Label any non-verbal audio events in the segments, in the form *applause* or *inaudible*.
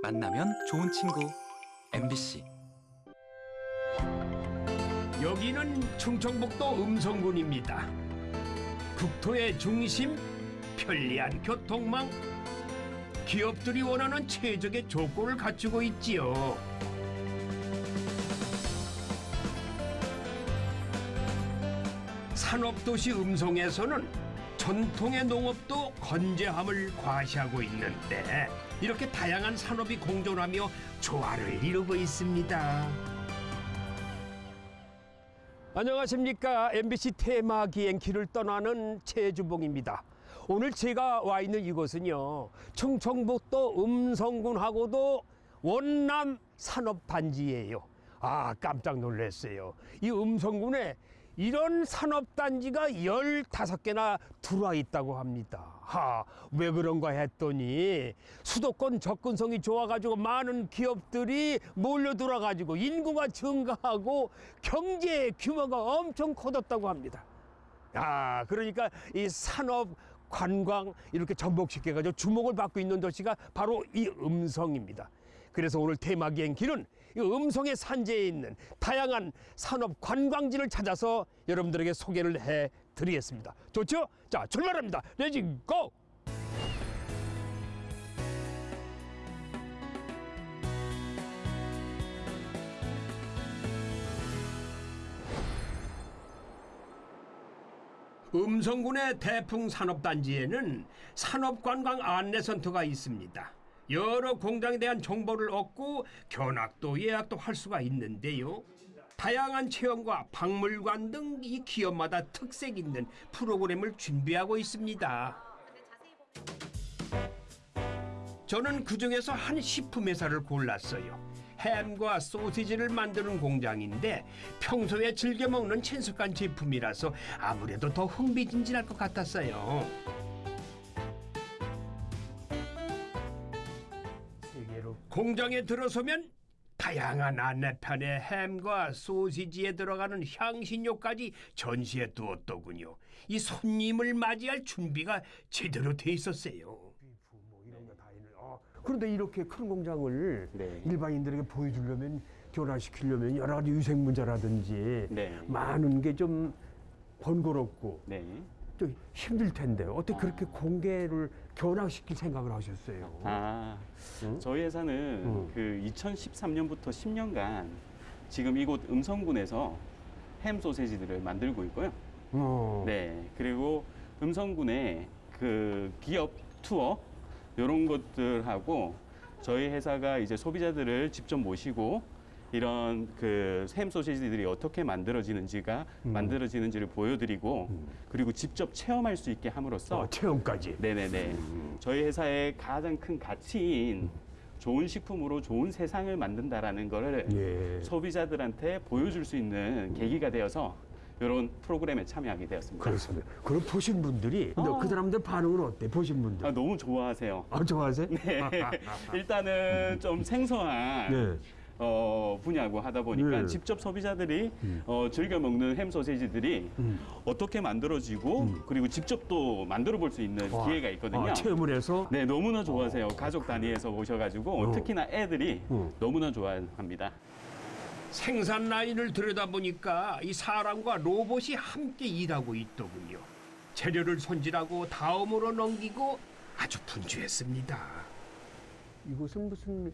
만나면 좋은 친구 MBC 여기는 충청북도 음성군입니다. 국토의 중심, 편리한 교통망, 기업들이 원하는 최적의 조건을 갖추고 있지요. 산업도시 음성에서는 전통의 농업도 건재함을 과시하고 있는데 이렇게 다양한 산업이 공존하며 조화를 이루고 있습니다. 안녕하십니까 MBC 테마 기행길을 떠나는 최주봉입니다. 오늘 제가 와 있는 이곳은요 충청북도 음성군하고도 원남 산업단지예요. 아 깜짝 놀랐어요. 이 음성군에 이런 산업단지가 15개나 들어와 있다고 합니다. 하, 왜 그런가 했더니 수도권 접근성이 좋아가지고 많은 기업들이 몰려 들어가지고 인구가 증가하고 경제 규모가 엄청 커졌다고 합니다. 야, 그러니까 이 산업 관광 이렇게 접목시켜가지고 주목을 받고 있는 도시가 바로 이 음성입니다. 그래서 오늘 테마 기행 길은 이 음성의 산재에 있는 다양한 산업 관광지를 찾아서 여러분들에게 소개를 해 드리겠습니다. 좋죠? 자, 출발합니다. 레지 고! 음성군의 대풍 산업단지에는 산업관광 안내센터가 있습니다. 여러 공장에 대한 정보를 얻고 견학도 예약도 할 수가 있는데요. 다양한 체험과 박물관 등 이 기업마다 특색 있는 프로그램을 준비하고 있습니다. 저는 그 중에서 한 식품 회사를 골랐어요. 햄과 소시지를 만드는 공장인데 평소에 즐겨 먹는 친숙한 제품이라서 아무래도 더 흥미진진할 것 같았어요. 공장에 들어서면 다양한 안내판에 햄과 소시지에 들어가는 향신료까지 전시해 두었더군요. 이 손님을 맞이할 준비가 제대로 돼 있었어요. 그런데 이렇게 큰 공장을 네. 일반인들에게 보여주려면 교란시키려면 여러 가지 위생 문제라든지 네. 많은 게 좀 번거롭고 네. 또 힘들 텐데 어떻게 그렇게 공개를 견학시킬 생각을 하셨어요? 아, 응? 저희 회사는 응. 그 2013년부터 10년간 지금 이곳 음성군에서 햄 소세지들을 만들고 있고요. 어. 네. 그리고 음성군의 그 기업 투어 이런 것들하고 저희 회사가 이제 소비자들을 직접 모시고 이런 그 햄 소시지들이 어떻게 만들어지는지가 음. 만들어지는지를 보여드리고 그리고 직접 체험할 수 있게 함으로써 어, 체험까지. 네네네. 저희 회사의 가장 큰 가치인 좋은 식품으로 좋은 세상을 만든다라는 거를 예. 소비자들한테 보여줄 수 있는 계기가 되어서 이런 프로그램에 참여하게 되었습니다. 그렇습니다. 그럼 보신 분들이 어. 그 사람들 반응은 어때? 보신 분들. 아, 너무 좋아하세요. 아, 좋아하세요? 네. *laughs* 일단은 좀 생소한 네. 어, 분야고 하다 보니까 네. 직접 소비자들이 음. 어, 즐겨 먹는 햄 소세지들이 음. 어떻게 만들어지고 그리고 직접 또 만들어 볼 수 있는 와. 기회가 있거든요. 아, 체험을 해서 네, 너무나 좋아하세요. 가족 단위에서 오셔가지고 어. 특히나 애들이 어. 너무나 좋아합니다. 생산 라인을 들여다보니까 이 사람과 로봇이 함께 일하고 있더군요. 재료를 손질하고 다음으로 넘기고 아주 분주했습니다. 이곳은 무슨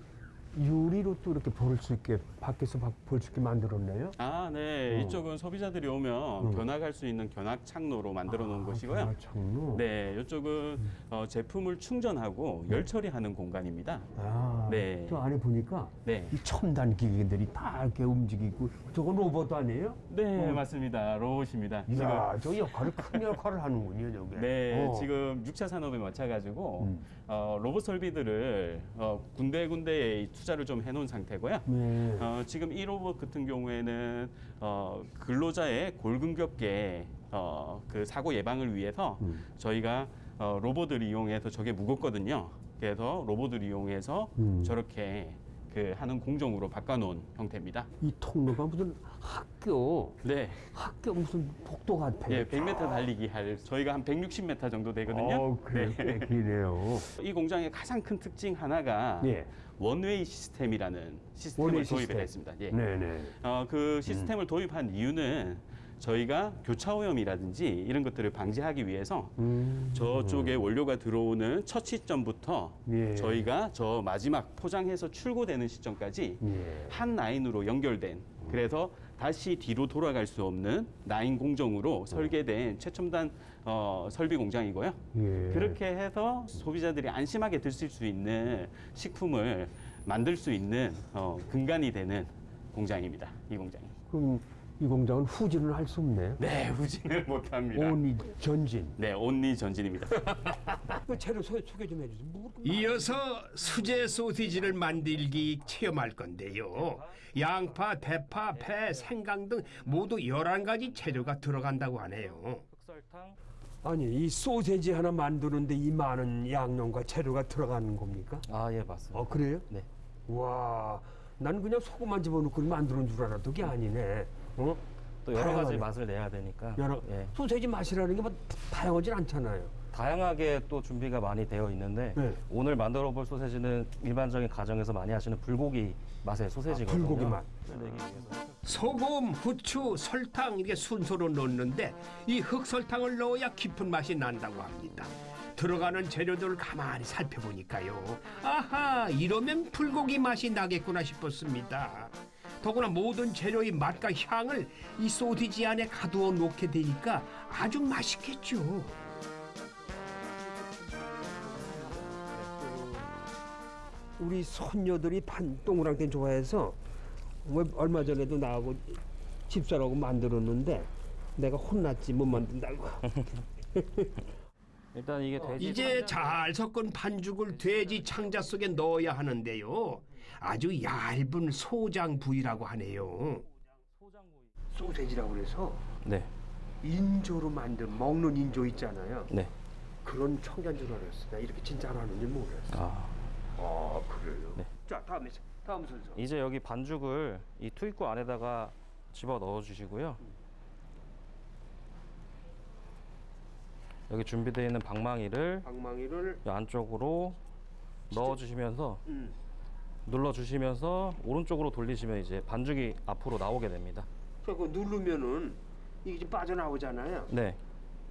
유리로 또 이렇게 볼 수 있게 밖에서 볼 수 있게 만들었네요. 아, 네. 어. 이쪽은 소비자들이 오면 어. 견학할 수 있는 견학 창로로 만들어 놓은 곳이고요. 아, 창로. 네, 이쪽은 어, 제품을 충전하고 열 처리하는 공간입니다. 아, 네. 저 안에 보니까 네. 이 첨단 기계들이 다 이렇게 움직이고 저건 로봇 아니에요? 네, 어. 맞습니다. 로봇입니다. 이야, 저 역할을 큰 *laughs* 역할을 하는군요, 저게. 네, 어. 지금 6차 산업에 맞춰 가지고 음. 어, 로봇 설비들을 어, 군데군데에 투자를 좀 해놓은 상태고요. 네. 어, 지금 이 로봇 같은 경우에는 어, 근로자의 골근겹게 어, 그 사고 예방을 위해서 음. 저희가 어, 로봇을 이용해서 저게 무겁거든요. 그래서 로봇을 이용해서 음. 저렇게 그 하는 공정으로 바꿔놓은 형태입니다. 이 통로가 무슨 학교 네, 학교 무슨 복도 같아요. 예, 100m 달리기 할 저희가 한 160m 정도 되거든요. 어, 그래 네. 꽤 기네요. 이 공장의 가장 큰 특징 하나가 예. 원웨이 시스템이라는 시스템을 도입을 시스템. 했습니다. 예. 네네. 어, 그 시스템을 도입한 이유는 저희가 교차 오염이라든지 이런 것들을 방지하기 위해서 음. 저쪽에 원료가 들어오는 첫 시점부터 예. 저희가 저 마지막 포장해서 출고되는 시점까지 예. 한 라인으로 연결된 그래서 다시 뒤로 돌아갈 수 없는 라인 공정으로 설계된 최첨단 어, 설비 공장이고요. 예. 그렇게 해서 소비자들이 안심하게 드실 수 있는 식품을 만들 수 있는 어, 근간이 되는 공장입니다. 이 공장이. 그럼 이 공장은 후진을 할 수 없네. 네, *laughs* 후진을 못합니다. 온이 전진. 네, 온리 전진입니다. *laughs* 그 재료 소, 소개 좀 해주세요. 뭐 이어서 수제 소시지를 만들기 체험할 건데요. 양파, 대파, 배, 생강 등 모두 11가지 재료가 들어간다고 하네요. 아니 이 소세지 하나 만드는데 이 많은 양념과 재료가 들어가는 겁니까? 아, 예, 맞습니다. 어 그래요? 네. 와, 난 그냥 소금만 집어넣고 만드는 줄 알았던 게 아니네. 어? 또 여러 가지 다양하네. 맛을 내야 되니까 여러 예, 소세지 맛이라는 게 뭐 다양하진 않잖아요. 다양하게 또 준비가 많이 되어 있는데 네. 오늘 만들어 볼 소세지는 일반적인 가정에서 많이 하시는 불고기 맛의 소세지거든요. 아, 불고기 맛. 위해서. 소금, 후추, 설탕 이렇게 순서로 넣는데 이 흑설탕을 넣어야 깊은 맛이 난다고 합니다. 들어가는 재료들을 가만히 살펴보니까요. 아하, 이러면 불고기 맛이 나겠구나 싶었습니다. 더구나 모든 재료의 맛과 향을 이 소시지 안에 가두어 놓게 되니까 아주 맛있겠죠. 우리 손녀들이 판 동그랑땡 좋아해서 왜 얼마 전에도 나하고 집사라고 만들었는데 내가 혼났지 못 만든다고. *laughs* 일단 이게 돼지 이제 잘 섞은 반죽을 돼지 창자 속에 넣어야 하는데요. 아주 얇은 소장 부위라고 하네요. 소세지라고 그래서 네, 인조로 만든 먹는 인조 있잖아요. 네. 그런 청자인 줄 알았어. 나 이렇게 진짜 안 하는지 몰랐어. 아, 아 그래요? 네. 자 다음에 다음 순서. 이제 여기 반죽을 이 투입구 안에다가 집어 넣어 주시고요. 여기 준비되어 있는 방망이를 방망이를 이 안쪽으로 넣어 주시면서 음. 눌러 주시면서 오른쪽으로 돌리시면 이제 반죽이 앞으로 나오게 됩니다. 그거 누르면은 이게 지금 빠져나오잖아요. 네.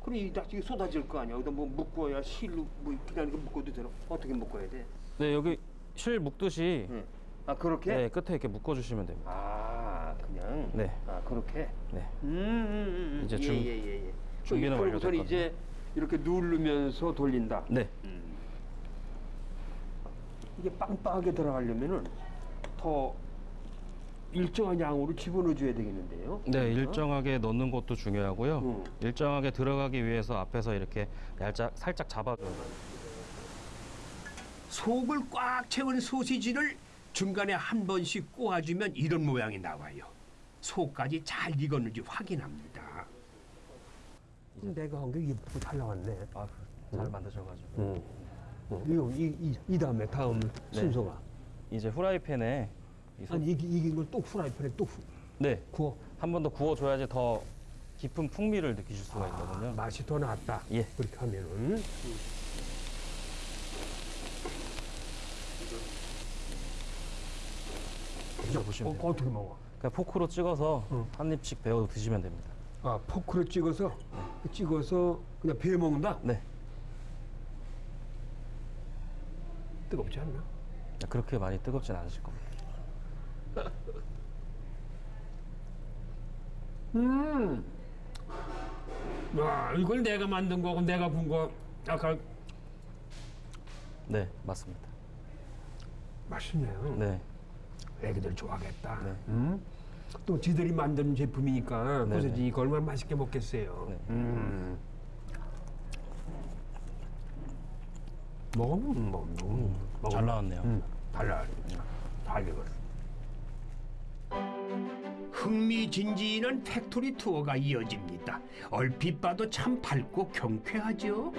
그럼 이 나중에 쏟아질 거 아니야. 여기다 뭐 묶어야 실로 뭐 그냥 이렇게 묶어도 되나? 어떻게 묶어야 돼? 네, 여기 실 묶듯이 응. 아 그렇게? 네, 끝에 이렇게 묶어 주시면 됩니다. 아 그냥. 네. 아 그렇게. 네. 음, 음, 음. 이제 예, 준- 예, 예, 예. 준비는 그러고선 완료됐거든요. 이제 이렇게 누르면서 돌린다. 네. 이게 빵빵하게 들어가려면은 더 일정한 양으로 집어넣어 줘야 되겠는데요. 네, 일정하게 넣는 것도 중요하고요. 음. 일정하게 들어가기 위해서 앞에서 이렇게 얄짝 살짝 잡아줘요. 속을 꽉 채운 소시지를 중간에 한 번씩 꼬아주면 이런 모양이 나와요. 속까지 잘 익었는지 확인합니다. 내가 한 게 예쁘고 잘 나왔네. 아, 잘 만드셔가지고. 응. 어, 이거 이, 이, 이 다음에 다음 순서가. 이제 후라이팬에 이 소... 아니 이게 이긴 걸 또 후라이팬에 또 후, 네, 구워. 한 번 더 구워줘야지 더 깊은 풍미를 느끼실 수가 있거든요. 맛이 더 낫다. 예. 그렇게 하면은. 드셔보시면 어, 돼요. 어 떻게 먹어? 그냥 포크로 찍어서 응. 한 입씩 베어 드시면 됩니다. 아 포크로 찍어서 찍어서 그냥 베어 먹는다. 네, 뜨겁지 않나? 그렇게 많이 뜨겁진 않으실 겁니다. *laughs* 음. 야 이걸 내가 만든 거고 내가 군 거. 아까 네, 맞습니다. 맛있네요. 네, 애기들 좋아하겠다. 네. 음? 또 지들이 만든 제품이니까. 소세지 이거 얼마나 맛있게 먹겠어요. 네. 음. 먹으면 뭐, 음, 먹으면 잘 나왔네요. 음, 달라. 잘 익었어. 흥미진진한 factory tour가 이어집니다. 얼핏 봐도 참 밝고 경쾌하죠.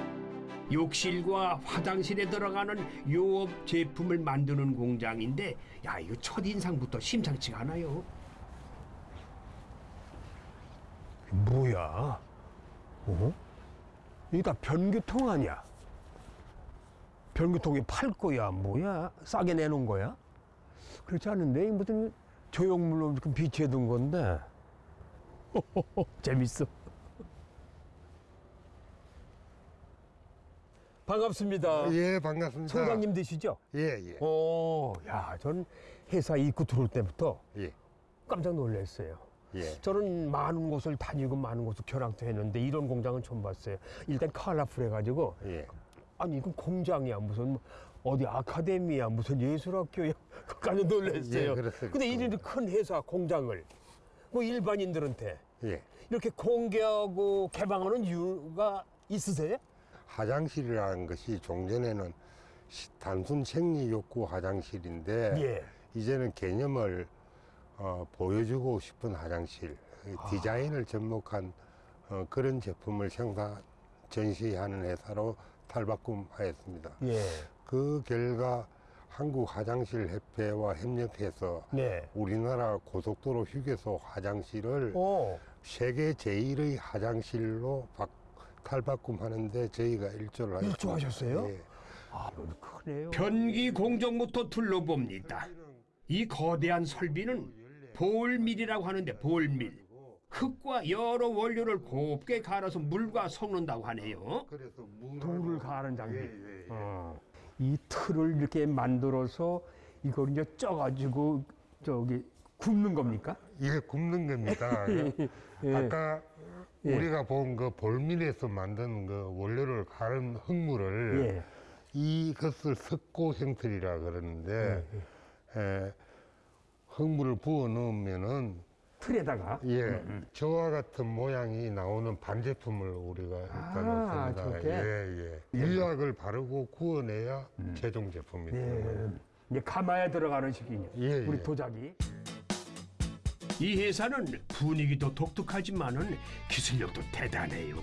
욕실과 화장실에 들어가는 요업 제품을 만드는 공장인데 야 이거 첫 인상부터 심상치가 않아요. 뭐야? 어? 이게 다 변기통 아니야? 변기통에 팔 거야, 뭐야? 싸게 내놓은 거야? 그렇지 않은데 무슨 조형물로 비치해 둔 건데. *laughs* 재밌어. 반갑습니다. 예, 반갑습니다. 청장님 되시죠? 예, 예. 어, 야, 전 회사 입구 들어올 때부터 예. 깜짝 놀랐어요. 예. 저는 많은 곳을 다니고 많은 곳을 견학도 했는데 이런 공장은 처음 봤어요. 일단 컬러풀해가지고 예. 아니 이건 공장이야 무슨 어디 아카데미야 무슨 예술학교야 *laughs* 깜짝 놀랐어요. 예, 그렇습니다. 근데 이런 큰 회사 공장을 뭐 일반인들한테 예. 이렇게 공개하고 개방하는 이유가 있으세요? 화장실이라는 것이 종전에는 시- 단순 생리 욕구 화장실인데 예. 이제는 개념을 어, 보여주고 싶은 화장실, 디자인을 접목한 어, 그런 제품을 생산 전시하는 회사로 탈바꿈하였습니다. 예. 그 결과 한국 화장실 협회와 협력해서 네. 우리나라 고속도로 휴게소 화장실을 어. 세계 제1의 화장실로 박, 탈바꿈 하는데 저희가 일조를 하였습니다. 일조하셨어요? 예. 아, 크네요. 변기 공정부터 둘러봅니다. 이 거대한 설비는 볼밀이라고 하는데 볼밀. 흙과 여러 원료를 곱게 갈아서 물과 섞는다고 하네요. 돌을 가는 장비. 예, 예, 예. 어. 이 틀을 이렇게 만들어서 이걸 이제 쪄가지고 저기 굽는 겁니까? 이게 굽는 겁니다. 예. *laughs* 아까 예. 우리가 본 그 볼밀에서 만든 그 원료를 가른 흙물을 예. 이것을 석고 형틀이라 그러는데 예, 에, 흙물을 부어 넣으면은 틀에다가. 예, 저와 같은 모양이 나오는 반제품을 우리가 일단 아, 없습니다. 저렇게? 예, 예. 유약을 바르고 구워내야 최종 제품이 예. 됩니다. 이제 가마에 들어가는 식이냐. 예, 우리 예. 도자기. 이 회사는 분위기도 독특하지만은 기술력도 대단해요.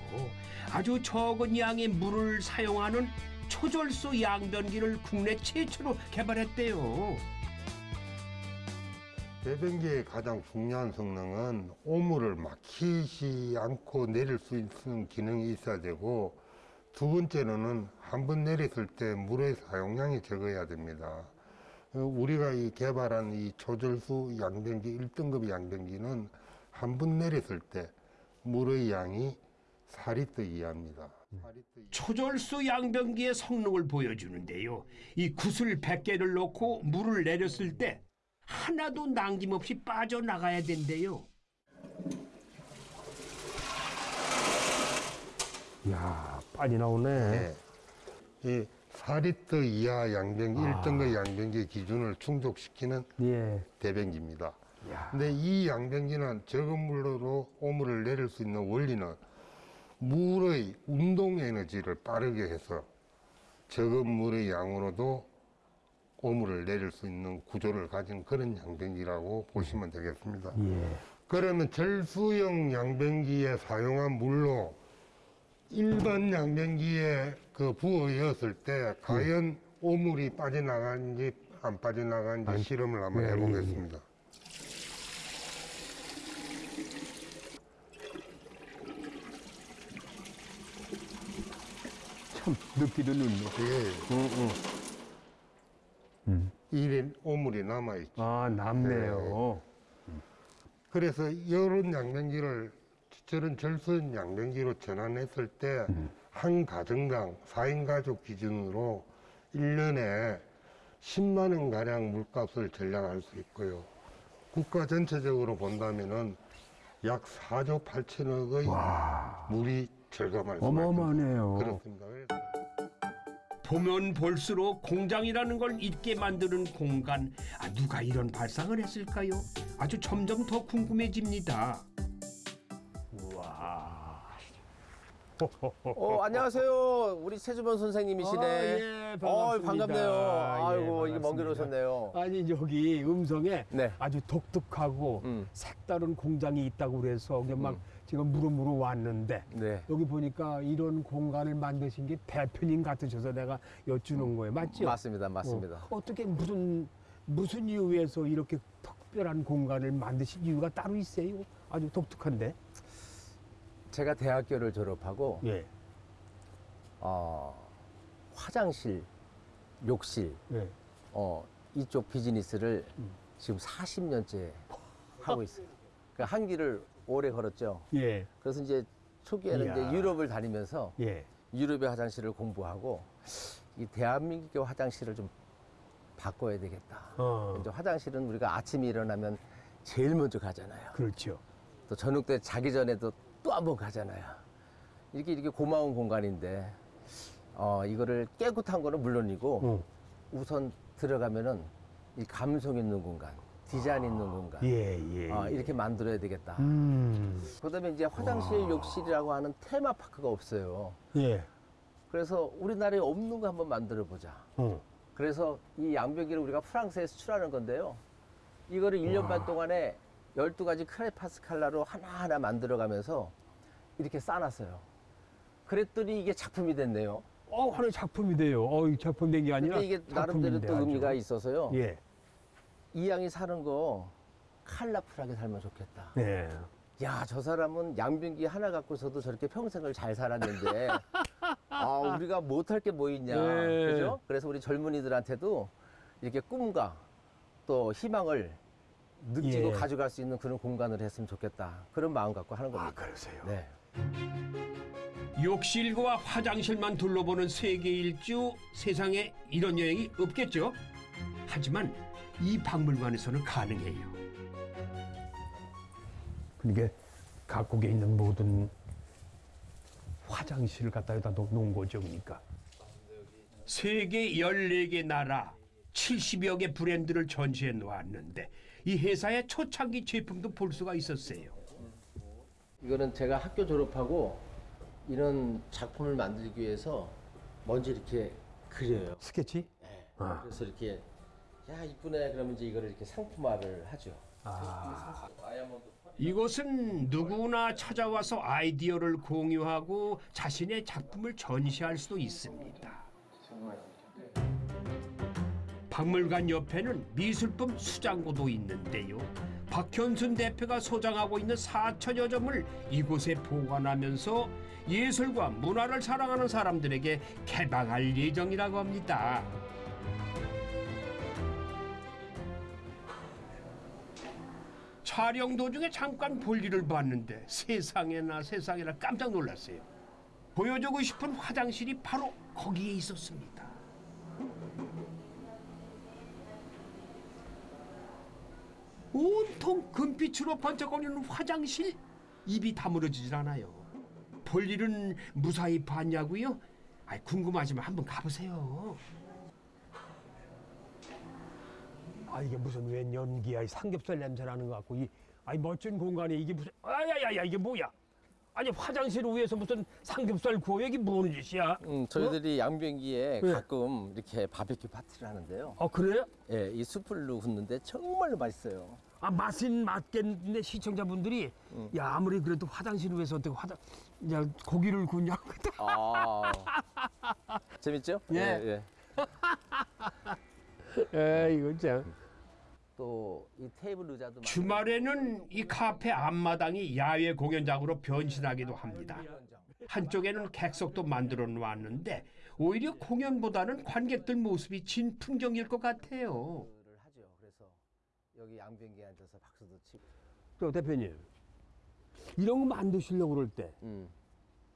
아주 적은 양의 물을 사용하는 초절소 양변기를 국내 최초로 개발했대요. 배변기의 가장 중요한 성능은 오물을 막히지 않고 내릴 수 있는 기능이 있어야 되고 두 번째로는 한 번 내렸을 때 물의 사용량이 적어야 됩니다. 어, 우리가 이 개발한 이 초절수 양변기 1등급 양변기는 한 번 내렸을 때 물의 양이 4리터 이하입니다. 4리터 이하. 초절소 양변기의 성능을 보여주는데요. 이 구슬 100개를 넣고 물을 내렸을 때 하나도 남김없이 빠져나가야 된대요. 이야, 빨리 나오네. 네. 이 4리터 이하 양변기, 아. 1등급 양변기 기준을 충족시키는 예. 대변기입니다. 야. 근데 이 양변기는 적은 물로 오물을 내릴 수 있는 원리는 물의 운동 에너지를 빠르게 해서 적은 물의 양으로도 오물을 내릴 수 있는 구조를 가진 그런 양변기라고 보시면 되겠습니다. 예. 그러면 절수형 양변기에 사용한 물로 일반 양변기에 그 부어였을 때 과연 오물이 빠져나가는지 안 빠져나가는지 실험을 한번 예, 예, 해보겠습니다. 참, 느끼도 넣네. 예. 이런 오물이 남아있죠. 아, 남네요. 그래서 이런 양변기를 저런 절수형 양변기로 전환했을 때 한 가정당 4인 가족 기준으로 일년에 10만 원가량 물값을 절약할 수 있고요. 국가 전체적으로 본다면 은 약 4조 8천억의 물이 절감할 수 어마어마하네요. 그렇습니다. 보면 볼수록 공장이라는 걸 잊게 만드는 공간. 아, 누가 이런 발상을 했을까요? 아주 점점 더 궁금해집니다. 어, 안녕하세요. 우리 최주범 선생님이시네. 아, 예, 어, 반갑습니다. 반갑네요. 예, 아이고, 이게 먼 길. 오셨네요. 아니 여기 음성에 네. 아주 독특하고 음. 색다른 공장이 있다고 그래서 여기 막 음. 지금 물어물어 왔는데 네. 여기 보니까 이런 공간을 만드신 게 대표님 같으셔서 내가 여쭈는 거예요. 맞죠? 맞습니다. 맞습니다. 어, 떻게 무슨 무슨 이유에서 이렇게 특별한 공간을 만드신 이유가 따로 있어요? 아주 독특한데. 제가 대학교를 졸업하고 예. 어, 화장실, 욕실, 예. 어, 이쪽 비즈니스를 음. 지금 40년째 하고 있어요. 그한 길을 오래 걸었죠. 예. 그래서 이제 초기에는 이야. 이제 유럽을 다니면서 예. 유럽의 화장실을 공부하고 이 대한민국의 화장실을 좀 바꿔야 되겠다. 어. 이제 화장실은 우리가 아침에 일어나면 제일 먼저 가잖아요. 그렇죠. 또 저녁 때 자기 전에도 또 한 번 가잖아요. 이렇게 이렇게 고마운 공간인데 어 이거를 깨끗한 거는 물론이고 어. 우선 들어가면은 이 감성 있는 공간, 디자인 있는 공간 예, 예. 어, 이렇게 만들어야 되겠다. 음. 그다음에 이제 화장실, 욕실이라고 하는 테마 파크가 없어요. 예. 그래서 우리나라에 없는 거 한번 만들어 보자. 어. 그래서 이 양변기를 우리가 프랑스에 수출하는 건데요. 이거를 1년 반 동안에 12가지 크레파스칼라로 하나하나 만들어가면서 이렇게 쌓아놨어요. 그랬더니 이게 작품이 됐네요. 어, 하나의 작품이 돼요. 어, 이 작품 된 게 아니라 근데 이게 나름대로 또 아주. 의미가 있어서요. 예. 이 양이 사는 거 컬러풀하게 살면 좋겠다. 예. 야, 저 사람은 양변기 하나 갖고서도 저렇게 평생을 잘 살았는데, 아, 우리가 못할 게 뭐 있냐. 네. 그죠? 그래서 우리 젊은이들한테도 이렇게 꿈과 또 희망을 느끼고 예. 가져갈 수 있는 그런 공간을 했으면 좋겠다. 그런 마음 갖고 하는 아, 겁니다. 그러세요. 네. 욕실과 화장실만 둘러보는 세계 일주 세상에 이런 여행이 없겠죠. 하지만 이 박물관에서는 가능해요. 그러니까 각국에 있는 모든 화장실을 갖다 여기다 놓- 놓은 거죠, 그러니까. 세계 14개 나라 70여 개 브랜드를 전시해 놓았는데 이 회사의 초창기 제품도 볼 수가 있었어요. 이거는 제가 학교 졸업하고 이런 작품을 만들기 위해서 먼저 이렇게 그려요. 스케치? 네. 아. 그래서 이렇게 야 이쁘네 그러면 이제 이거를 이렇게 상품화를 하죠. 아. 이곳은 누구나 찾아와서 아이디어를 공유하고 자신의 작품을 전시할 수도 있습니다. 박물관 옆에는 미술품 수장고도 있는데요. 박현순 대표가 소장하고 있는 4천여 점을 이곳에 보관하면서 예술과 문화를 사랑하는 사람들에게 개방할 예정이라고 합니다. 촬영 도중에 잠깐 볼일을 봤는데 세상에나 세상에나 깜짝 놀랐어요. 보여주고 싶은 화장실이 바로 거기에 있었습니다. 온통 금빛으로 번쩍거리는 화장실 입이 다물어지질 않아요. 볼 일은 무사히 봤냐고요? 아 궁금하지만 한번 가보세요. 아, 이게 무슨 웬 연기야. 이 삼겹살 냄새 나는 것 같고. 이, 아이, 멋진 공간에 이게 무슨, 아야야야, 이게 뭐야? 아니, 화장실 위에서 무슨 삼겹살 구워. 이게 뭐는 짓이야? 음, 저희들이 양변기에 네. 가끔 이렇게 바베큐 파티를 하는데요. 아, 그래요? 예, 이 숯불로 굽는데 정말로 맛있어요. 아, 맛은 맞겠는데 시청자분들이 음. 야, 아무리 그래도 화장실 위에서 어떻게 화장, 야, 고기를 굽냐고. *laughs* 아, 재밌죠? 예. 예. 에, *laughs* 이거 참. 또 이 테이블 의자도 주말에는 이 카페 앞마당이 야외 공연장으로 변신하기도 합니다. 한쪽에는 객석도 만들어 놓았는데 오히려 공연보다는 관객들 모습이 진 풍경일 것 같아요. 그래서 여기 양변기에 앉아서 박수도 치고. 또 대표님. 이런 거 만드시려고 그럴 때 음.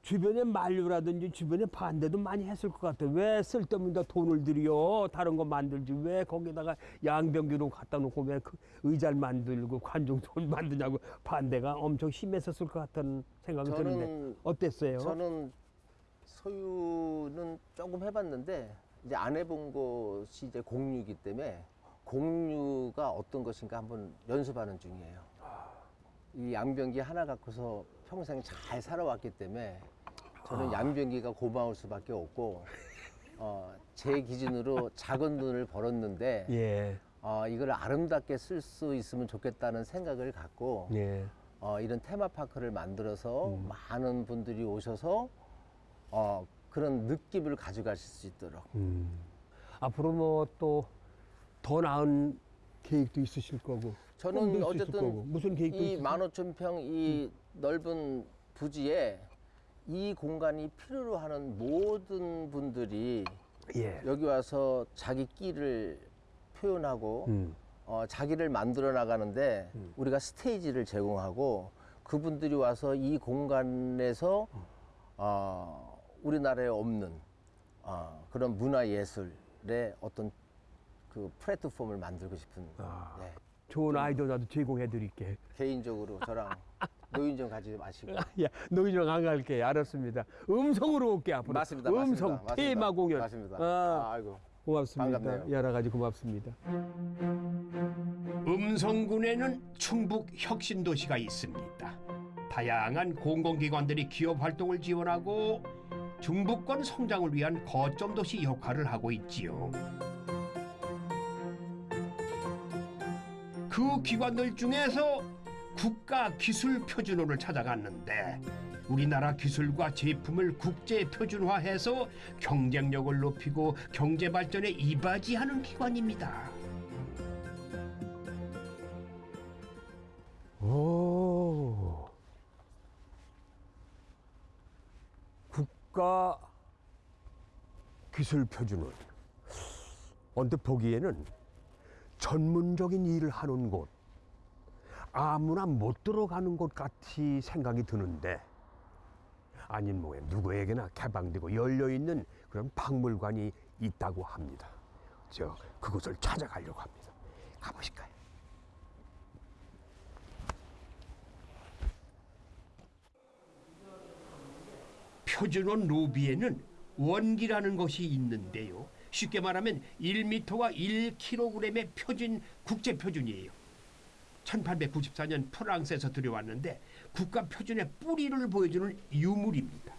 주변에 만류라든지 주변에 반대도 많이 했을 것 같아요. 왜 쓸데없는 데 돈을 들여 다른 거 만들지 왜 거기다가 양변기로 갖다 놓고 왜 그 의자를 만들고 관중 돈 *laughs* 만드냐고 반대가 엄청 심했었을 것 같은 생각이 드는데 저는 어땠어요? 저는 소유는 조금 해봤는데 이제 안 해본 것이 이제 공유이기 때문에 공유가 어떤 것인가 한번 연습하는 중이에요. 이 양변기 하나 갖고서 평생 잘 살아왔기 때문에 저는 양변기가 고마울 수밖에 없고 어, 제 기준으로 작은 돈을 벌었는데 예. 어, 이걸 아름답게 쓸 수 있으면 좋겠다는 생각을 갖고 예. 어, 이런 테마파크를 만들어서 음. 많은 분들이 오셔서 어, 그런 느낌을 가져가실 수 있도록 음. 앞으로 뭐 또 더 나은 계획도 있으실 거고. 저는 어쨌든 거고. 무슨 계획도 이 있으세요? 만 오천 평이 넓은 부지에 이 공간이 필요로 하는 모든 분들이 예. 여기 와서 자기 끼를 표현하고 음. 어, 자기를 만들어 나가는데 음. 우리가 스테이지를 제공하고 그분들이 와서 이 공간에서 어, 우리나라에 없는 어, 그런 문화 예술의 어떤 그 플랫폼을 만들고 싶은 아. 네. 좋은 아이디어 나도 제공해 드릴게. 개인적으로 저랑 *laughs* 노인 좀 가지지 마시고 야, 노인정 안 갈게. 알았습니다. 음성으로 올게 앞으로. 맞습니다, 음성 맞습니다, 테마 맞습니다. 공연. 맞습니다. 아, 아이고 고맙습니다. 반갑네요. 여러 가지 고맙습니다. 음성군에는 충북 혁신도시가 있습니다. 다양한 공공기관들이 기업 활동을 지원하고 중부권 성장을 위한 거점 도시 역할을 하고 있지요. 그 기관들 중에서 국가 기술 표준호를 찾아갔는데 우리나라 기술과 제품을 국제 표준화해서 경쟁력을 높이고 경제 발전에 이바지하는 기관입니다. 오. 국가 기술 표준은 언뜻 보기에는 전문적인 일을 하는 곳, 아무나 못 들어가는 곳 같이 생각이 드는데 아닌 뭐에 누구에게나 개방되고 열려 있는 그런 박물관이 있다고 합니다. 저 그곳을 찾아가려고 합니다. 가보실까요? 표준호 로비에는 원기라는 것이 있는데요. 쉽게 말하면 1m와 1kg의 표준 국제 표준이에요. 1894년 프랑스에서 들여왔는데 국가 표준의 뿌리를 보여주는 유물입니다.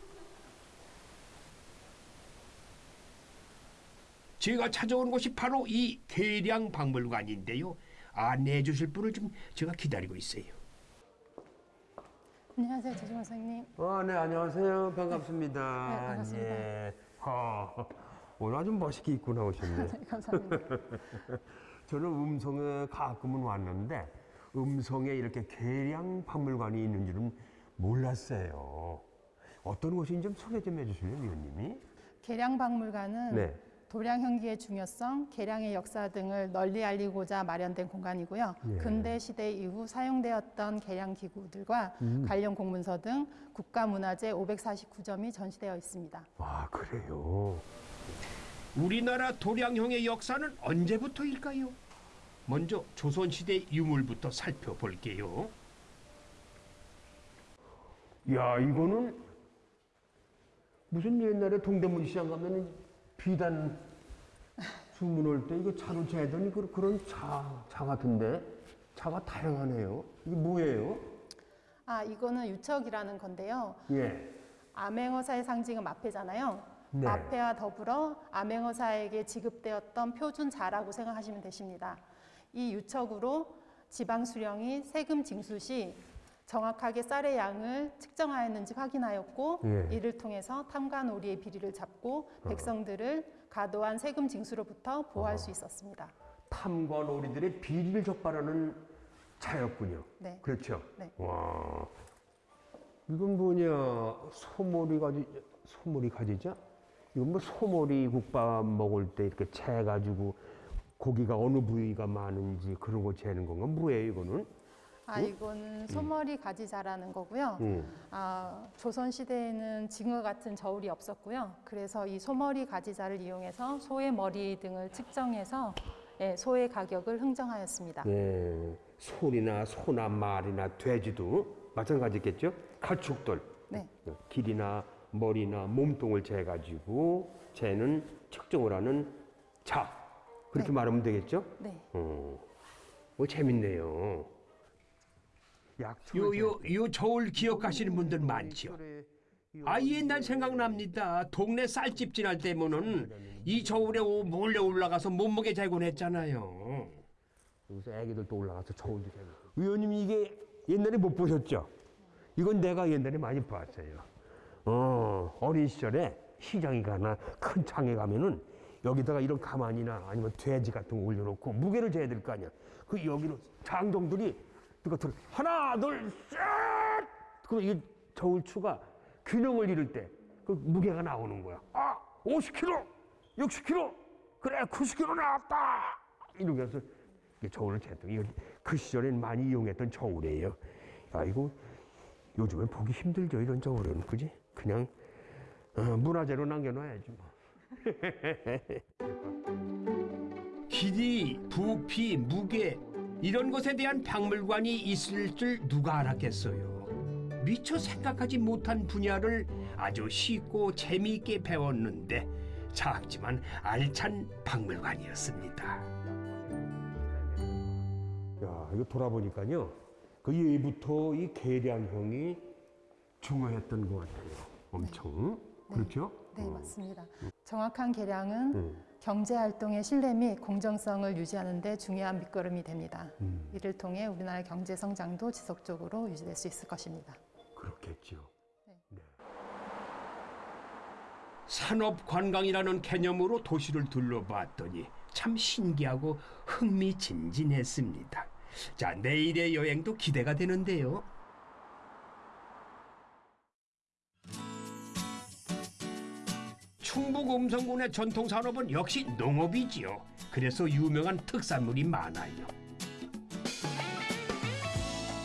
제가 찾아온 곳이 바로 이 계량 박물관인데요. 안내해 주실 분을 좀 제가 기다리고 있어요. 안녕하세요, 조정호 선생님. 어, 네, 안녕하세요. 반갑습니다. 네, 반갑습니다. 예. 어, 오늘 아주 멋있게 입고 나오셨네. *laughs* 네, 감사합니다. *laughs* 저는 음성에 가끔은 왔는데 음성에 이렇게 계량 박물관이 있는 줄은 몰랐어요. 어떤 곳인지 좀 소개 좀 해주실래요, 위원님이? 계량 박물관은 네. 도량 형기의 중요성, 계량의 역사 등을 널리 알리고자 마련된 공간이고요. 예. 근대 시대 이후 사용되었던 계량 기구들과 음. 관련 공문서 등 국가문화재 549점이 전시되어 있습니다. 아, 그래요. 우리나라 도량형의 역사는 언제부터일까요? 먼저 조선시대 유물부터 살펴볼게요. 야, 이거는 무슨 옛날에 동대문 시장 가면은 비단 주문 올때 이거 차로 재더니 그- 그런 차, 차 같은데 차가 다양하네요. 이게 뭐예요? 아, 이거는 유척이라는 건데요. 예. 암행어사의 상징은 마패잖아요. 네. 마패와 더불어 암행어사에게 지급되었던 표준 자라고 생각하시면 되십니다. 이 유척으로 지방 수령이 세금 징수 시 정확하게 쌀의 양을 측정하였는지 확인하였고 예. 이를 통해서 놀이의 비리를 잡고 백성들을 과도한 세금 징수로부터 보호할 수 있었습니다. 탐과 놀이들의 비리를 적발하는 차였군요. 네. 그렇죠. 네. 와. 이건 뭐냐? 소머리 가지 소머리 가지자? 이건 뭐 소머리 국밥 먹을 때 이렇게 채 가지고 고기가 어느 부위가 많은지 그런 거 재는 건가? 뭐예요, 이거는? 아 이거는 소머리 가지 자라는 거고요. 음. 아, 조선 시대에는 징어 같은 저울이 없었고요. 그래서 이 소머리 가지자를 이용해서 소의 머리 등을 측정해서 예, 소의 가격을 흥정하였습니다. 예. 소리나 소나 말이나 돼지도 마찬가지겠죠? 가축들. 네. 길이나 머리나 몸통을 재가지고 재는 측정을 하는 자. 그렇게 네. 말하면 되겠죠? 네. 어, 뭐 재밌네요. 약요요 요 저울 기억하시는 분들 많죠. 아 옛날 생각납니다. 동네 쌀집 지날 때면은 이 저울에 오- 몰래 올라가서 몸무게 재곤 했잖아요. 여기서 애기들도 올라가서 저울도 재고. 의원님 이게 옛날에 못 보셨죠? 이건 내가 옛날에 많이 봤어요. 어, 어린 시절에 시장에 가나 큰 장에 가면은 여기다가 이런 가만이나 아니면 돼지 같은 거 올려놓고 무게를 재야 될 거 아니야. 그 여기로 장정들이 누가 들어 하나 둘 셋. 그럼 이 저울추가 균형을 이룰 때그 무게가 나오는 거야. 아, 50kg, 60kg, 그래 90kg 나왔다. 이게 저울을 쟀던 이거 그 시절엔 많이 이용했던 저울이에요. 야 이거 요즘엔 보기 힘들죠 이런 저울은 그지? 그냥 어, 문화재로 남겨놔야지 뭐. *laughs* 길이, 부피, 무게 이런 것에 대한 박물관이 있을 줄 누가 알았겠어요. 미처 생각하지 못한 분야를 아주 쉽고 재미있게 배웠는데 작지만 알찬 박물관이었습니다. 야 이거 돌아보니까요 그 예부터 이 계량형이 중요했던 것 같아요. 엄청 그렇죠? 네, 맞습니다. 정확한 계량은 음. 경제 활동의 신뢰 및 공정성을 유지하는 데 중요한 밑거름이 됩니다. 음, 이를 통해 우리나라의 경제 성장도 지속적으로 유지될 수 있을 것입니다. 그렇겠죠. 산업관광이라는 개념으로 도시를 둘러봤더니 참 신기하고 흥미진진했습니다. 자, 내일의 여행도 기대가 되는데요. 충북 음성군의 전통 산업은 역시 농업이지요. 그래서 유명한 특산물이 많아요.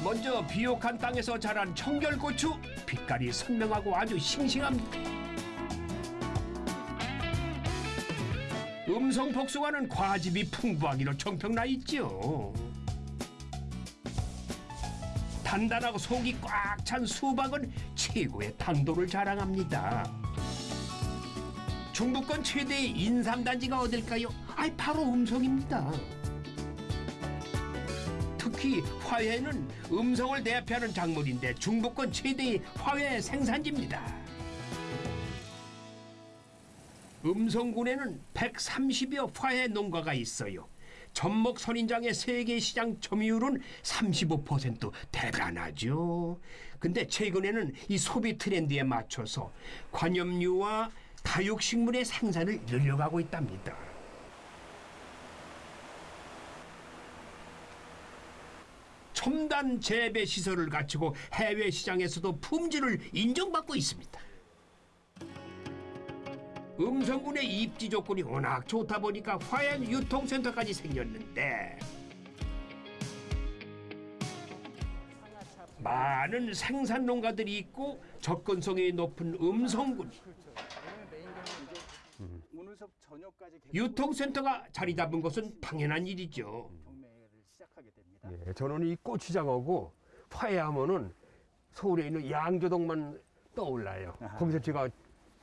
먼저 비옥한 땅에서 자란 청결고추, 빛깔이 선명하고 아주 싱싱합니다. 음성 복숭아는 과즙이 풍부하기로 정평나 있죠. 단단하고 속이 꽉 찬 수박은 최고의 당도를 자랑합니다. 중부권 최대의 인삼단지가 어딜까요? 아이 바로 음성입니다. 특히 화훼는 음성을 대표하는 작물인데 중부권 최대의 화훼 생산지입니다. 음성군에는 130여 화훼 농가가 있어요. 전목 선인장의 세계 시장 점유율은 35% 대단하죠. 근데 최근에는 이 소비 트렌드에 맞춰서 관염류와 다육식물의 생산을 늘려가고 있답니다. 첨단 재배 시설을 갖추고 해외 시장에서도 품질을 인정받고 있습니다. 음성군의 입지 조건이 워낙 좋다 보니까 화양 유통센터까지 생겼는데 많은 생산 농가들이 있고 접근성이 높은 음성군 오늘 수업 저녁까지 계속 유통센터가 자리 잡은 것은 당연한 일이죠. 경매를 시작하게 됩니다. 예, 저는 이 고추장하고 화해하면은 서울에 있는 양조동만 떠올라요. 아하. 거기서 제가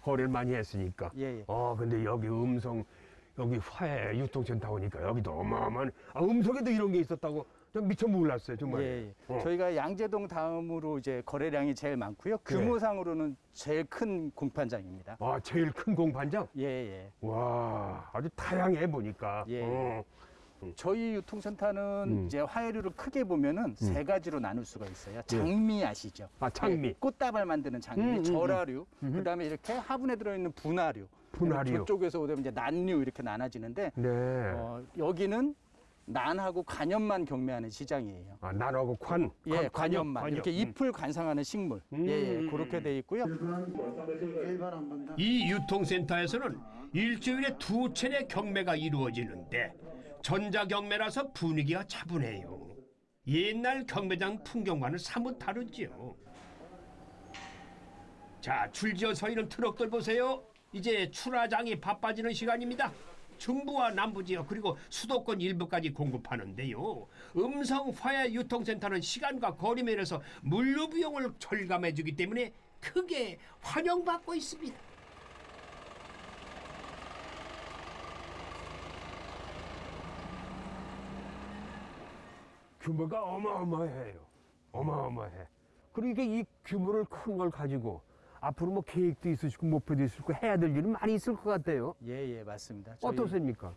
거래를 많이 했으니까. 예, 예. 어, 근데 여기 음성, 여기 화해 유통센터 오니까 여기도 어마어마한, 아, 음성에도 이런 게 있었다고 좀 미처 몰랐어요, 정말. 예, 예. 어. 저희가 양재동 다음으로 이제 거래량이 제일 많고요. 규모상으로는 제일 큰 공판장입니다. 아, 제일 큰 공판장? 예, 예. 와, 아주 다양해 보니까. 예. 어. 저희 유통센터는 음. 이제 화해류를 크게 보면은 세 가지로 나눌 수가 있어요. 장미 아시죠? 아, 장미. 예, 꽃다발 만드는 장미, 음, 음, 절화류, 그다음에 이렇게 화분에 들어있는 분화류. 분화류. 저쪽에서 오면 이제 난류 이렇게 나눠지는데 네. 어, 여기는 난하고 관엽만 경매하는 시장이에요. 아, 난하고 관. 예, 관- 관엽만 관엽. 이렇게 음. 잎을 관상하는 식물, 음, 예, 예, 음, 그렇게 돼 있고요. 이 유통센터에서는 일주일에 두 차례 경매가 이루어지는데 전자 경매라서 분위기가 차분해요. 옛날 경매장 풍경과는 사뭇 다르죠. 자, 줄지어 서 있는 트럭들 보세요. 이제 출하장이 바빠지는 시간입니다. 중부와 남부 지역 그리고 수도권 일부까지 공급하는데요. 음성 화해 유통센터는 시간과 거리 면에서 물류 비용을 절감해 주기 때문에 크게 환영받고 있습니다. 규모가 어마어마해요. 어마어마해. 이게 이 규모를 큰 걸 가지고 앞으로 뭐 계획도 있으시고 목표도 있으시고 해야 될 일은 많이 있을 것 같아요. 예, 예, 맞습니다. 저희- 어떻습니까?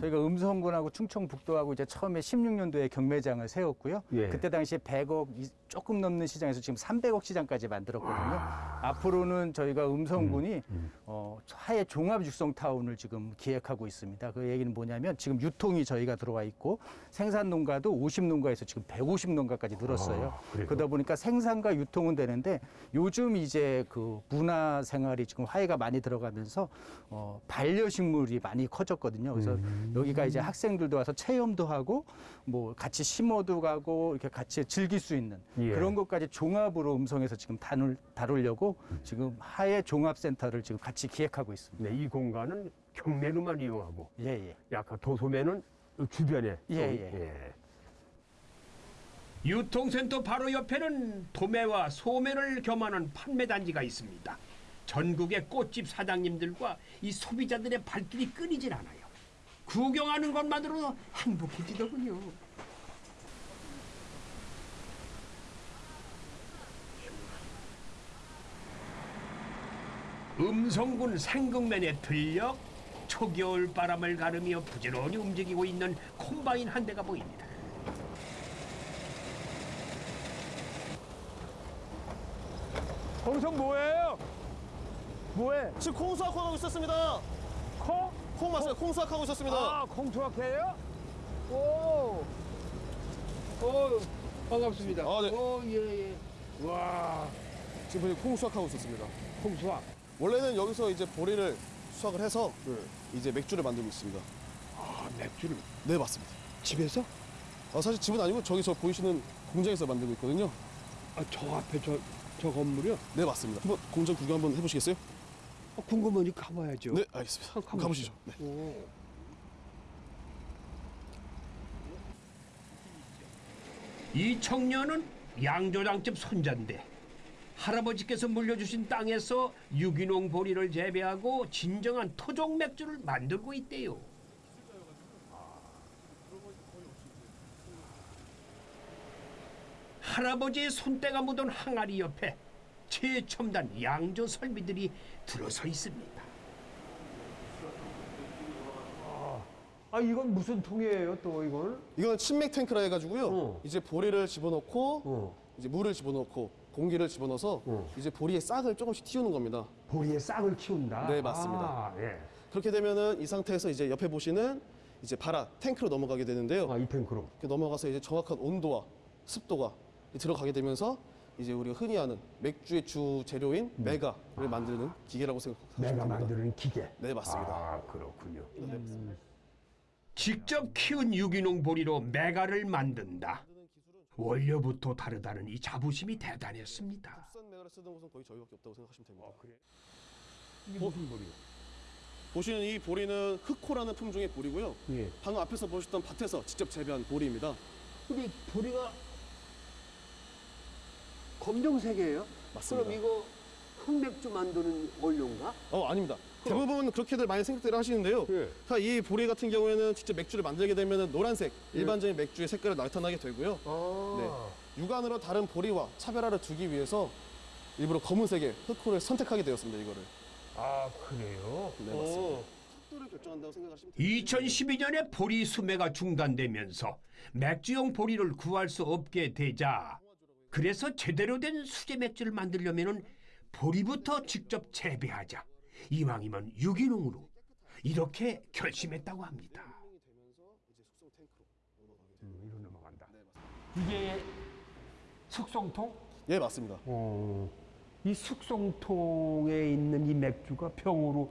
저희가 음성군하고 충청북도하고 이제 처음에 16년도에 경매장을 세웠고요. 예. 그때 당시에 100억 이- 조금 넘는 시장에서 지금 300억 시장까지 만들었거든요. 앞으로는 저희가 음성군이 어, 하해 종합 육성 타운을 지금 기획하고 있습니다. 그 얘기는 뭐냐면 지금 유통이 저희가 들어와 있고 생산 농가도 50 농가에서 지금 150 농가까지 늘었어요. 그러다 보니까 생산과 유통은 되는데 요즘 이제 그 문화 생활이 지금 화해가 많이 들어가면서 어, 반려식물이 많이 커졌거든요. 그래서 여기가 이제 학생들도 와서 체험도 하고 뭐 같이 심어도 가고 이렇게 같이 즐길 수 있는 예. 그런 것까지 종합으로 음성에서 지금 다룰, 다루려고 지금 하해 종합센터를 지금 같이 기획하고 있습니다. 네, 이 공간은 경매로만 이용하고 예, 예. 약간 도소매는 주변에 예, 또, 예. 유통센터 바로 옆에는 도매와 소매를 겸하는 판매단지가 있습니다. 전국의 꽃집 사장님들과 이 소비자들의 발길이 끊이질 않아요. 구경하는 것만으로도 행복해지더군요. 음성군 생극면에 들려 초겨울 바람을 가르며 부지런히 움직이고 있는 콤바인 한 대가 보입니다. 거기서 뭐예요? 뭐해? 지금 콩 수확하고 있었습니다. 콩? 콩 맞아요. 콩 수확하고 있었습니다. 아, 콩 수확해요? 오, 오, 반갑습니다. 아, 네. 오, 예, 예. 와, 지금 보니 콩 수확하고 있었습니다. 콩 수확. 원래는 여기서 이제 보리를 수확을 해서 이제 맥주를 만들고 있습니다. 아, 맥주를 네, 맞습니다. 집에서? 아, 사실 집은 아니고 저기 저 보이시는 공장에서 만들고 있거든요. 아, 저 앞에 저, 저 건물이요? 네, 맞습니다. 한번 공장 구경 한번 해보시겠어요? 아, 궁금하니 가봐야죠. 네, 알겠습니다. 한번 가보시죠. 네. 이 청년은 양조장집 손자인데 할아버지께서 물려주신 땅에서 유기농 보리를 재배하고 진정한 토종 맥주를 만들고 있대요. 할아버지의 손때가 묻은 항아리 옆에 최첨단 양조 설비들이 들어서 있습니다. 아, 이건 무슨 통이에요, 또 이건? 이건 침맥 탱크라 해가지고요. 어. 이제 보리를 집어넣고 어. 이제 물을 집어넣고 공기를 집어넣어서 어. 이제 보리의 싹을 조금씩 틔우는 겁니다. 보리의 싹을 키운다. 네, 맞습니다. 아, 예. 그렇게 되면은 이 상태에서 이제 옆에 보시는 이제 발화 탱크로 넘어가게 되는데요. 아, 이 탱크로. 넘어가서 이제 정확한 온도와 습도가 들어가게 되면서 이제 우리가 흔히 아는 맥주의 주 재료인 메가를 만드는 기계라고 생각하시면 내가 됩니다. 만드는 기계. 네, 맞습니다. 아, 그렇군요. 직접 키운 유기농 보리로 메가를 만든다. 원료부터 다르다는 이 자부심이 대단했습니다. 국산 메가를 쓰는 곳은 거의 저희밖에 없다고 생각하시면 됩니다. 이게 무슨 보리요? 보시는 이 보리는 흑호라는 품종의 보리고요. 예. 방금 앞에서 보셨던 밭에서 직접 재배한 보리입니다. 근데 보리가 검정색이에요? 맞습니다. 그럼 이거 흑맥주 만드는 원료인가? 어 아닙니다. 대부분 그렇게들 많이 생각들을 하시는데요. 예. 자, 이 보리 같은 경우에는 직접 맥주를 만들게 되면 노란색 일반적인 맥주의 색깔을 나타나게 되고요. 아. 육안으로 다른 보리와 차별화를 두기 위해서 일부러 검은색의 흑호를 선택하게 되었습니다. 이거를. 아, 그래요? 네 맞습니다. 속도를 결정한다고 생각하시면 됩니다. 2012년에 보리 수매가 중단되면서 맥주용 보리를 구할 수 없게 되자 그래서 제대로 된 수제 맥주를 만들려면은 보리부터 직접 재배하자. 이왕이면 유기농으로 이렇게 결심했다고 합니다. 음, 넘어간다. 이게 숙성통? 예 맞습니다. 어. 이 숙성통에 있는 이 맥주가 병으로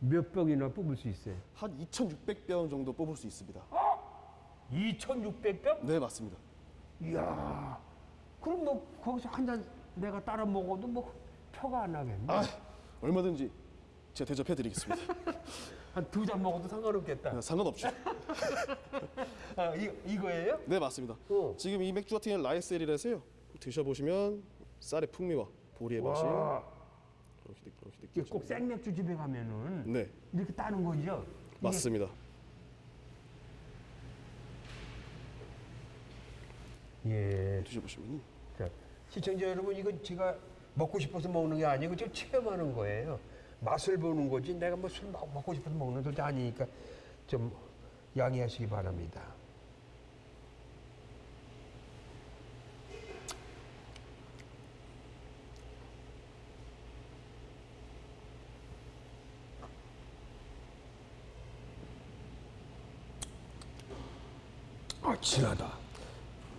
몇 병이나 뽑을 수 있어요? 한 2,600병 정도 뽑을 수 있습니다. 2,600병? 네 맞습니다. 이야. 그럼 뭐 거기서 한 잔 내가 따라 먹어도 뭐 표가 안 나겠네. 아 얼마든지 제가 대접해 드리겠습니다. *laughs* 한 두 잔 먹어도 상관없겠다. 상관없죠. *laughs* 아, 이, 이거예요? 네 맞습니다. 어. 지금 이 맥주 같은 경우는 라이셀이라서요. 드셔보시면 쌀의 풍미와 보리의 맛이 와, 그렇게 느- 이게 느껴집니다. 꼭 생맥주 집에 가면은 네 이렇게 따는 거죠? 이게 맞습니다. 예. 드셔보시면 자, 시청자 여러분, 이거 제가 먹고 싶어서 먹는 게 아니고 지금 체험하는 거예요. 맛을 보는 거지 내가 뭐 술 먹고 싶어서 먹는 것도 아니니까 좀 양해하시기 바랍니다. 아, 진하다.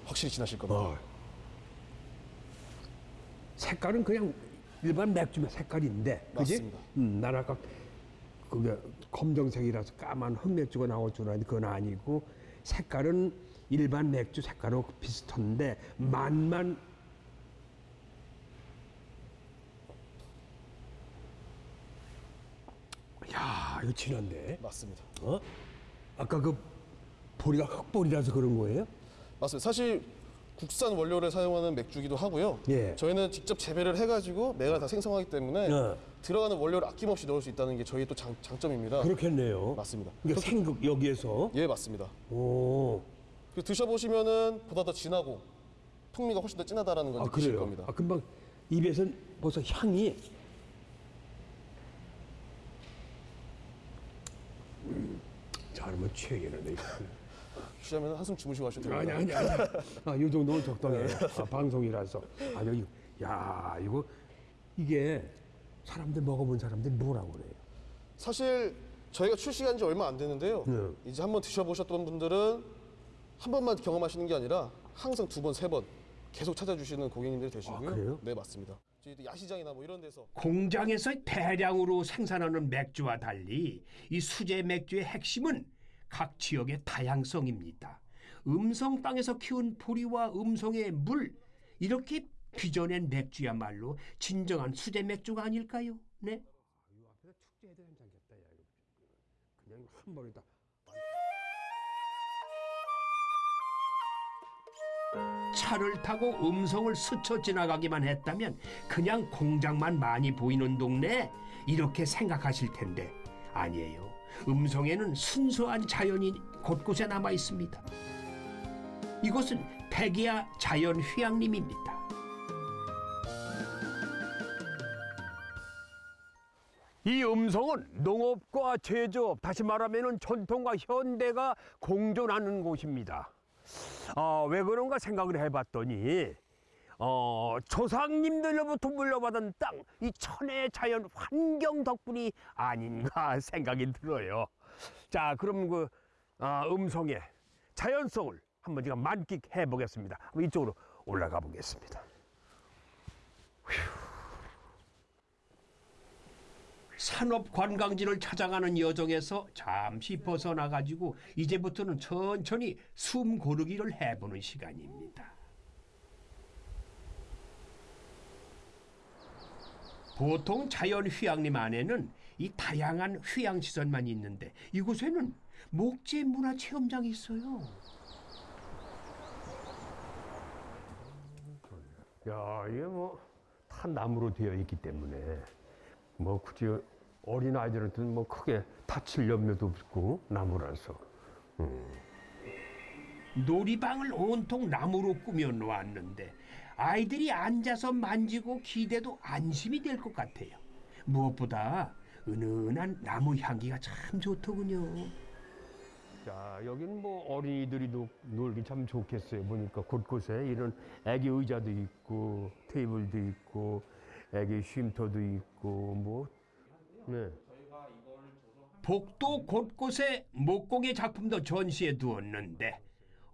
확실히 지나실 겁니다. 어. 색깔은 그냥 일반 맥주의 색깔인데, 그지? 맞습니다. 음, 난 아까 그게 검정색이라서 까만 흑맥주가 나올 줄 알았는데 그건 아니고 색깔은 일반 맥주 색깔하고 비슷한데 맛만 야 이거 진한데 맞습니다. 어? 아까 그 보리가 흑보리라서 그런 거예요? 맞습니다. 사실 국산 원료를 사용하는 맥주기도 하고요. 예. 저희는 직접 재배를 해가지고 매가 다 생성하기 때문에 네. 들어가는 원료를 아낌없이 넣을 수 있다는 게 저희 또 장, 장점입니다. 그렇겠네요. 맞습니다. 그러니까 생극 여기에서 예, 맞습니다. 오. 그 드셔보시면은 보다 더 진하고 풍미가 훨씬 더 진하다라는 걸 아 느끼실 그래요? 겁니다. 아 금방 입에선 벌써 향이 음, 잘하면 취하겠는데 취하면 한숨 주무시고 하셔도 됩니다. 아니 아니 아니 아, 이 정도는 적당해 요 아, 방송이라서 아 여기 야 이거 이게 사람들 먹어본 사람들이 뭐라고 그래요 사실 저희가 출시한 지 얼마 안 됐는데요. 네. 이제 한번 드셔보셨던 분들은 한 번만 경험하시는 게 아니라 항상 두 번, 세 번 계속 찾아주시는 고객님들이 되시고요. 아, 그래요? 네, 맞습니다. 저희도 야시장이나 뭐 이런 데서 공장에서 대량으로 생산하는 맥주와 달리 이 수제 맥주의 핵심은 각 지역의 다양성입니다. 음성 땅에서 키운 보리와 음성의 물 이렇게 빚어낸 맥주야말로 진정한 수제 맥주가 아닐까요? 네. 축제해도 괜찮겠다 야 그냥 한 번에 다 차를 타고 음성을 스쳐 지나가기만 했다면 그냥 공장만 많이 보이는 동네 이렇게 생각하실 텐데 아니에요. 음성에는 순수한 자연이 곳곳에 남아 있습니다. 이곳은 백이야 자연 휴양림입니다. 이 음성은 농업과 제조업, 다시 말하면 전통과 현대가 공존하는 곳입니다. 아, 왜 그런가 생각을 해봤더니, 어, 조상님들로부터 물려받은 땅, 이 천혜의 자연 환경 덕분이 아닌가 *laughs* 생각이 들어요. 자, 그럼 그 아, 음성의 자연성을 한번 제가 만끽해 보겠습니다. 이쪽으로 올라가 보겠습니다. 산업 관광지를 찾아가는 여정에서 잠시 벗어나 가지고 이제부터는 천천히 숨 고르기를 해보는 시간입니다. 보통 자연 휴양림 안에는 이 다양한 휴양 시설만 있는데 이곳에는 목재 문화 체험장이 있어요. 야, 이게 뭐, 다 나무로 되어 있기 때문에, 뭐, 굳이 어린 아이들한테는 뭐 크게 다칠 염려도 없고, 나무라서. 놀이방을 온통 나무로 꾸며 놓았는데 아이들이 앉아서 만지고 기대도 안심이 될 것 같아요. 무엇보다 은은한 나무 향기가 참 좋더군요. 자, 여기는 뭐 어린이들이 노, 놀기 참 좋겠어요. 보니까 곳곳에 이런 애기 의자도 있고, 테이블도 있고, 애기 쉼터도 있고, 뭐, 네. 복도 곳곳에 목공의 작품도 전시해 두었는데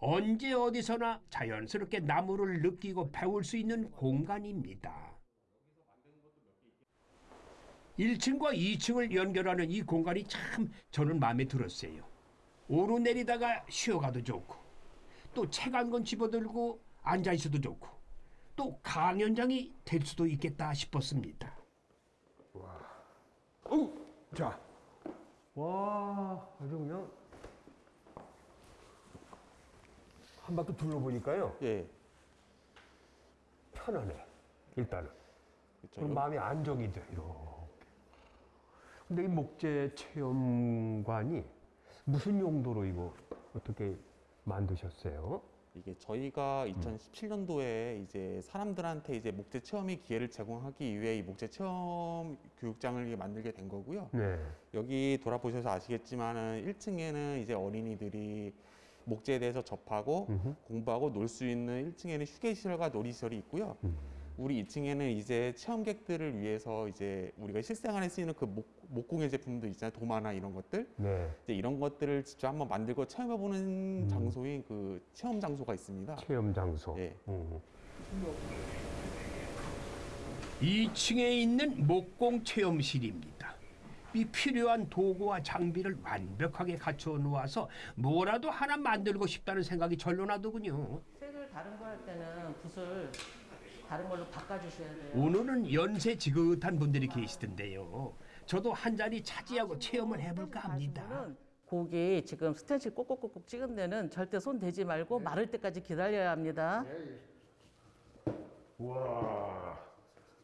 언제 어디서나 자연스럽게 나무를 느끼고 배울 수 있는 공간입니다. 1층과 2층을 연결하는 이 공간이 참 저는 마음에 들었어요. 오르내리다가 쉬어가도 좋고 또 책 한 권 집어들고 앉아 있어도 좋고 또 강연장이 될 수도 있겠다 싶었습니다. 자, 와, 아주 그냥 한 바퀴 둘러보니까요. 예. 편하네, 일단은. 그렇죠. 그럼 마음이 안정이 돼, 이렇게. 근데 이 목재 체험관이 무슨 용도로 이거 어떻게 만드셨어요? 이게 저희가 2017년도에 이제 사람들한테 이제 목재 체험의 기회를 제공하기 위해 이 목재 체험 교육장을 만들게 된 거고요. 네. 여기 돌아보셔서 아시겠지만은 1층에는 이제 어린이들이 목재에 대해서 접하고 음흠. 공부하고 놀 수 있는 1층에는 휴게시설과 놀이시설이 있고요. 음. 우리 2층에는 이제 체험객들을 위해서 이제 우리가 실생활에 쓰이는 그 목, 목공예 제품들 있잖아요. 도마나 이런 것들. 네. 이제 이런 것들을 직접 한번 만들고 체험해보는 음. 장소인 그 체험 장소가 있습니다. 체험 장소. 예. 음. 2층에 있는 목공 체험실입니다. 이 필요한 도구와 장비를 완벽하게 갖춰 놓아서 뭐라도 하나 만들고 싶다는 생각이 절로 나더군요. 색을 다른 거 할 때는 붓을 다른 걸로 바꿔주셔야 돼요. 오늘은 연세 지긋한 분들이 계시던데요. 저도 한 자리 차지하고 체험을 해볼까 합니다. 고기 지금 스텐칠 꼭꼭꼭꼭 찍은 데는 절대 손 대지 말고 마를 때까지 기다려야 합니다. 와,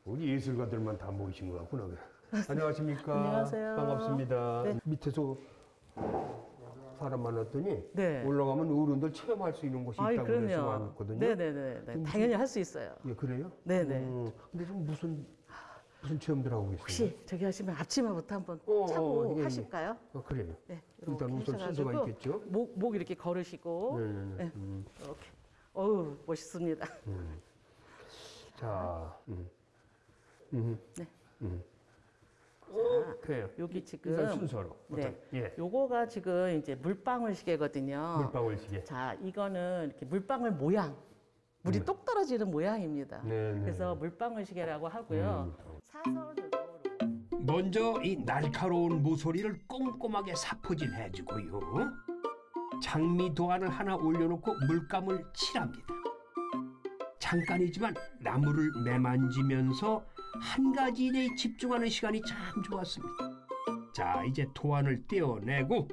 우리 예술가들만 다 모이신 것 같구나. *laughs* 안녕하십니까. 안녕하세요. 반갑습니다. 네. 밑에서 사람 만났더니 네. 올라가면 어른들 체험할 수 있는 곳이 아이, 있다고 그래서. 왔거든요. 네네네. 네, 좀 당연히 할 수 있어요. 예, 그래요? 네네. 음, 근데 좀 무슨 무슨 체험들 하고 계세요? 혹시 저기 하시면 앞치마부터 한번 어, 차고 어, 예, 예. 하실까요? 어, 그래요. 네. 일단 우선 순서가 있겠죠? 목, 목 이렇게 걸으시고. 네. 음, 이렇게. 어우 멋있습니다. 음. 자, 음. 음. 네. 음. 자, 그래요. 여기 지금 순서로. 네. 예. 요거가 지금 이제 물방울 시계거든요. 물방울 시계. 자, 이거는 이렇게 물방울 모양. 물이 똑 떨어지는 모양입니다. 네, 네. 그래서 물방울 시계라고 하고요. 사선으로 먼저 이 날카로운 모서리를 꼼꼼하게 사포질 해주고요. 장미 도안을 하나 올려놓고 물감을 칠합니다. 잠깐이지만 나무를 매만지면서 한 가지 일에 집중하는 시간이 참 좋았습니다. 자, 이제 도안을 떼어내고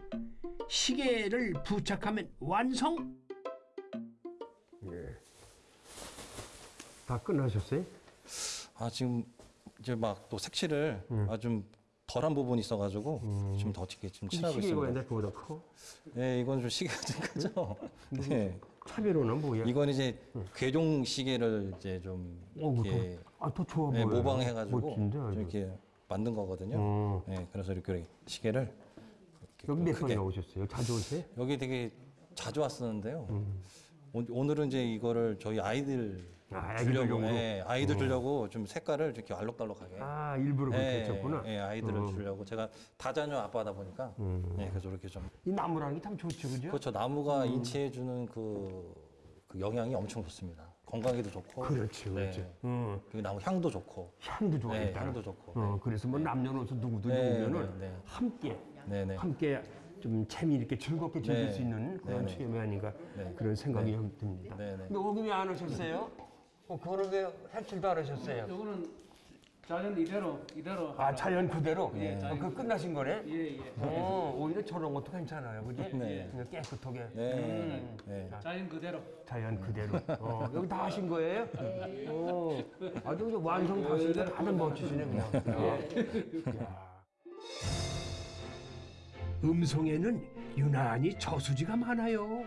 시계를 부착하면 완성. 예. 다 끝나셨어요? 아 지금 이제 막 또 색칠을 아, 좀 덜한 부분이 있어가지고 좀더 어떻게 좀 칠하고 시계가 있습니다. 옛날 거보다 커? 네, 이건 좀 시계가 좀 크죠. 네, 차별로는 뭐야? 이건 이제 괴종 시계를 이제 좀 어, 이렇게 아, 더 좋아 네, 보여요. 모방해가지고 멋진데, 좀 아주. 이렇게 만든 거거든요. 어. 네, 그래서 이렇게 시계를 이렇게 여기 좀몇번 크게. 나오셨어요? 자주 오세요? 여기 되게 자주 왔었는데요. 음. 오- 오늘은 이제 이거를 저희 아이들 아, 주려고, 아이들용으로? 예, 아이들 어. 주려고 좀 색깔을 이렇게 알록달록하게. 아, 일부러 그렇게 예, 했었구나. 예, 아이들을 어. 주려고 제가 다자녀 아빠다 보니까 음. 예, 그래서 이렇게 좀 이 나무라는 게 참 좋죠, 그죠? 그렇죠 나무가 인체에 주는 그, 그 영향이 엄청 좋습니다. 건강에도 좋고. 그렇지, 그렇지. 네. 어. 그리고 나무 향도 좋고. 향도 좋아, 네, 일단. 향도 좋고. 어, 그래서 뭐 남녀노소 누구도 네, 오면은 네, 네. 함께 네, 네. 함께 좀 재미 있게 즐겁게 즐길 네. 수 있는 그런 네, 네. 체험이 아닌가 네. 그런 생각이 네. 듭니다. 네, 네. 근데 오기 왜안 오셨어요? 어, 그거는 왜 색칠도 안 하셨어요? 요거는 자연 이대로 이대로 아 자연 그대로? 예, 어, 자연 그 끝나신 거네? 예, 예. 어, 오히려 저런 것도 괜찮아요, 그지? 네. 그냥 깨끗하게. 네. 음. 네. 자연 그대로. 자연 그대로. 어, 여기 다 하신 거예요? 어, 아주 그냥 완성 다 하시니까 다들 멋지시네, 그냥. 어. 야. 음성에는 유난히 저수지가 많아요.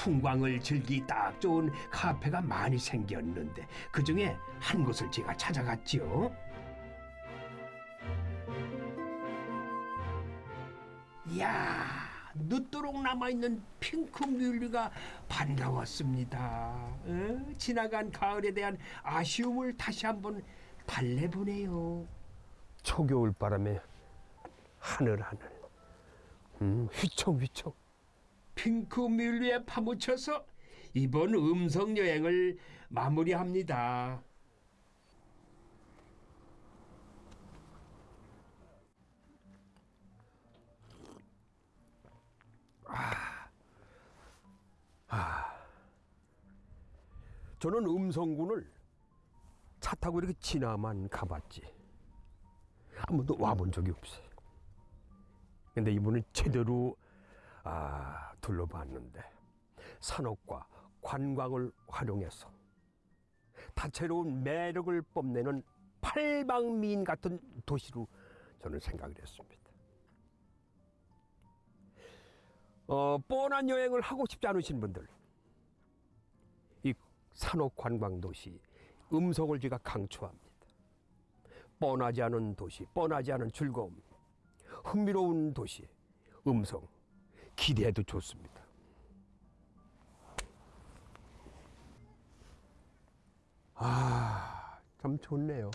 풍광을 즐기 딱 좋은 카페가 많이 생겼는데 그 중에 한 곳을 제가 찾아갔죠. 이야, 늦도록 남아있는 핑크 뮬리가 반가웠습니다. 어? 지나간 가을에 대한 아쉬움을 다시 한번 달래보네요. 초겨울 바람에 하늘 하늘. 음, 휘청휘청. 핑크 뮬리에 파묻혀서 이번 음성 여행을 마무리합니다. 저는 음성군을 차 타고 이렇게 지나만 가봤지. 한 번도 와본 적이 없어요. 근데 이번엔 제대로 아, 둘러봤는데 산업과 관광을 활용해서 다채로운 매력을 뽐내는 팔방미인 같은 도시로 저는 생각을 했습니다. 어, 뻔한 여행을 하고 싶지 않으신 분들 이 산업관광도시 음성을 제가 강추합니다. 뻔하지 않은 도시, 뻔하지 않은 즐거움, 흥미로운 도시, 음성 기대해도 좋습니다. 아, 참 좋네요.